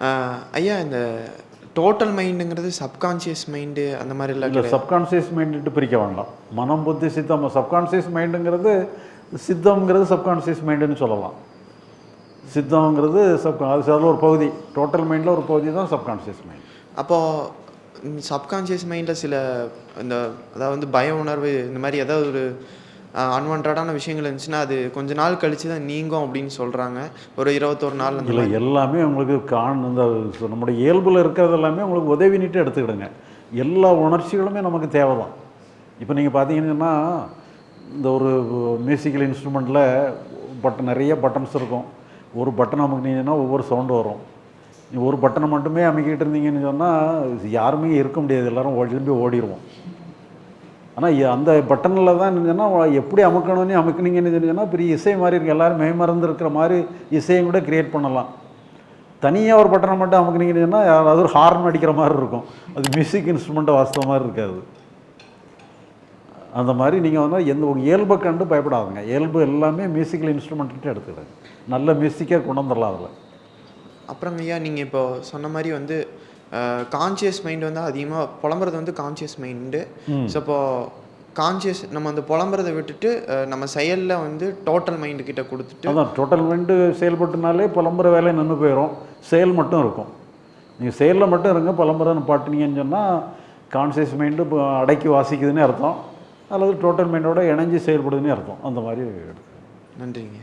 அஹ், ஐயா இந்த total மைண்டுங்கிறது subconscious mind அந்த மாதிரிலாம் இல்லை கிடையாது. சப்கான்ஷியஸ் மைண்டுட்டு பிரிக்க வேண்டாம். மனம் புத்தி சித்தம். சப்கான்ஷியஸ் மைண்டுங்கிறது சித்தம்ங்கிறது சப்கான்ஷியஸ் மைண்டுன்னு சொல்லலாம். சித்தம்ங்கிறது சப் அது அதில் ஒரு பகுதி. டோட்டல் மைண்டில் ஒரு பகுதி தான் சப்கான்ஷியஸ் மைண்ட் அப்போது சப்கான்ஷியஸ் மைண்டில் சில இந்த அதாவது பய உணர்வு இந்த மாதிரி ஏதாவது ஒரு அன்வான்டான விஷயங்கள் இருந்துச்சுன்னா அது கொஞ்ச நாள் கழிச்சு தான் நீங்கும் அப்படின்னு சொல்கிறாங்க ஒரு இருபத்தொரு நாள் இல்லை எல்லாமே உங்களுக்கு காண் இந்த நம்முடைய இயல்பில் இருக்கிறது எல்லாமே உங்களுக்கு உதவினிட்டு எடுத்துக்கிடுங்க. எல்லா உணர்ச்சிகளுமே நமக்கு தேவை தான் இப்போ நீங்கள் பார்த்தீங்கன்னா இந்த ஒரு மியூசிக்கல் இன்ஸ்ட்ருமெண்ட்டில் பட்டன் நிறைய பட்டன்ஸ் இருக்கும். ஒரு பட்டன் அமுக்குனீங்கன்னா ஒவ்வொரு சவுண்டு வரும். ஒரு பட்டனை மட்டுமே அமைக்கிட்டு இருந்தீங்கன்னு சொன்னால் யாருமே இருக்க முடியாது. எல்லாரும் ஓடி திரும்பி ஓடிடுவோம் ஆனால் அந்த பட்டனில் தான் இருந்துச்சுன்னா எப்படி அமுக்கணும்னு அமுக்குனீங்கன்னு சொன்னீங்கன்னா பெரிய இசை மாதிரி இருக்குது எல்லோரும் மெய்மறந்து இருக்கிற மாதிரி இசையும் கூட க்ரியேட் பண்ணலாம். தனியாக ஒரு பட்டனை மட்டும் அமுக்குனீங்கன்னு சொன்னால் அது ஒரு ஹார்ன் அடிக்கிற மாதிரி இருக்கும். அது மியூசிக் இன்ஸ்ட்ருமெண்ட்டை வாசித்த மாதிரி இருக்காது. அந்த மாதிரி நீங்கள் வந்து எந்த உங்கள் இயல்பை கண்டு பயப்படாதுங்க. இயல்பு எல்லாமே மியூசிக்கல் இன்ஸ்ட்ருமெண்ட்டு எடுத்துக்கிறேன் நல்ல மியூசிக்காக கொண்டு வந்துடலாம் அதில். அப்புறம் ஐயா நீங்கள் இப்போ சொன்ன மாதிரி வந்து கான்ஷியஸ் மைண்ட் வந்து அதிகமாக புலம்புறது வந்து கான்ஷியஸ் மைண்டு ஸோ இப்போ கான்ஷியஸ் நம்ம அந்த புலம்புறதை விட்டுட்டு நம்ம செயலில் வந்து டோட்டல் மைண்டு கிட்ட கொடுத்துட்டு அதான் டோட்டல் மைண்டு செயல்பட்டுனாலே புலம்புற வேலை நின்று போயிடும் செயல் மட்டும் இருக்கும். நீங்கள் செயலில் மட்டும் இருங்க புலம்புற பாட்டுனீங்கன்னு சொன்னால் கான்சியஸ் மைண்டு இப்போ அடக்கி வாசிக்குதுன்னு அர்த்தம். அல்லது டோட்டல் மைண்டோட இணைஞ்சு செயல்படுதுன்னு அர்த்தம். அந்த மாதிரி நன்றிங்க.